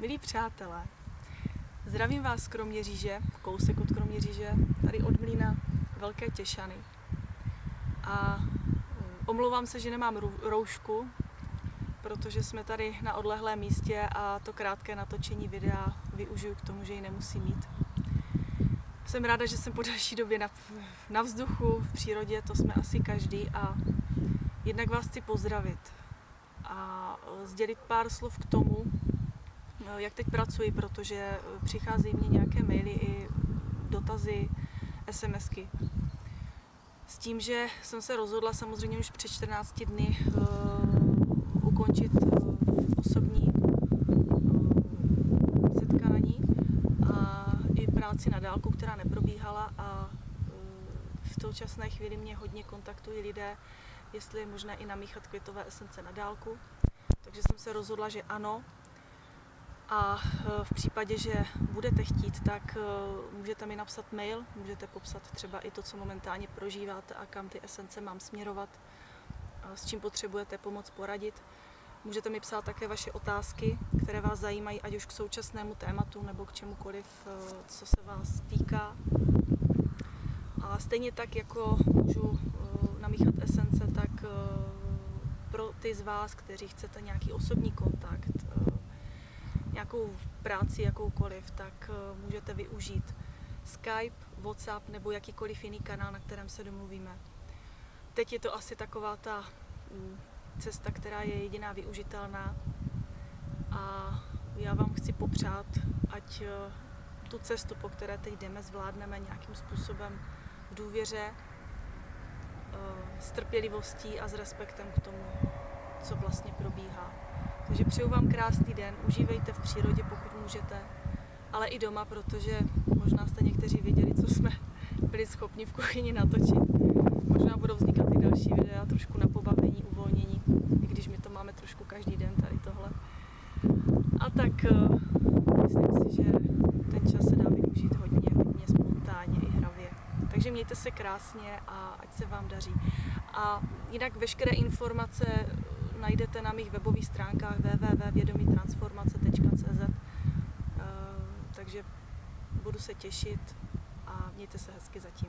Milí přátelé, zdravím vás z Kroměříže, kousek od Kroměříže, tady od Mlína Velké Těšany. A mm, omlouvám se, že nemám rou- roušku, protože jsme tady na odlehlém místě a to krátké natočení videa využiju k tomu, že ji nemusím mít. Jsem ráda, že jsem po další době na, na vzduchu, v přírodě, to jsme asi každý a jednak vás chci pozdravit a sdělit pár slov k tomu, jak teď pracuji, protože e, přicházejí mě nějaké maily i dotazy, SMSky. S tím, že jsem se rozhodla samozřejmě už před 14 dny uh, ukončit uh, osobní uh, setkání a i práci na dálku, která neprobíhala a uh, v současné chvíli mě hodně kontaktují lidé, jestli je možné i namíchat květové esence na dálku. Takže jsem se rozhodla, že ano. A e, v případě, že budete chtít, tak e, můžete mi napsat mail, můžete popsat třeba i to, co momentálně prožíváte a kam ty esence mám směrovat, s čím potřebujete pomoc poradit. Můžete mi psát také vaše otázky, které vás zajímají, ať už k současnému tématu nebo k čemukoliv, e, co se vás týká. A stejně tak, jako můžu namíchat esence, tak pro ty z vás, kteří chcete nějaký osobní kontakt, nějakou práci, jakoukoliv, tak můžete využít Skype, WhatsApp nebo jakýkoliv jiný kanál, na kterém se domluvíme. Teď je to asi taková ta mm, cesta, která je jediná využitelná a já vám chci popřát, ať tu cestu, po které teď jdeme, zvládneme nějakým způsobem v důvěře, s trpělivostí a s respektem k tomu, co vlastně probíhá. Takže přeju vám krásný den, užívejte v přírodě, pokud můžete, ale i doma, protože možná jste někteří viděli, co jsme byli schopni v kuchyni natočit. Možná budou vznikat i další videa, trošku na pobavení, uvolnění, i když my to máme trošku každý den tady tohle. A tak eh, myslím si, že ten čas se dá využít hodně, hodně spontánně i hravě. Takže mějte se krásně a ať se vám daří. A jinak veškeré informace najdete na mých webových stránkách www.vědomítransformace.cz eh, Takže budu se těšit a mějte se hezky zatím.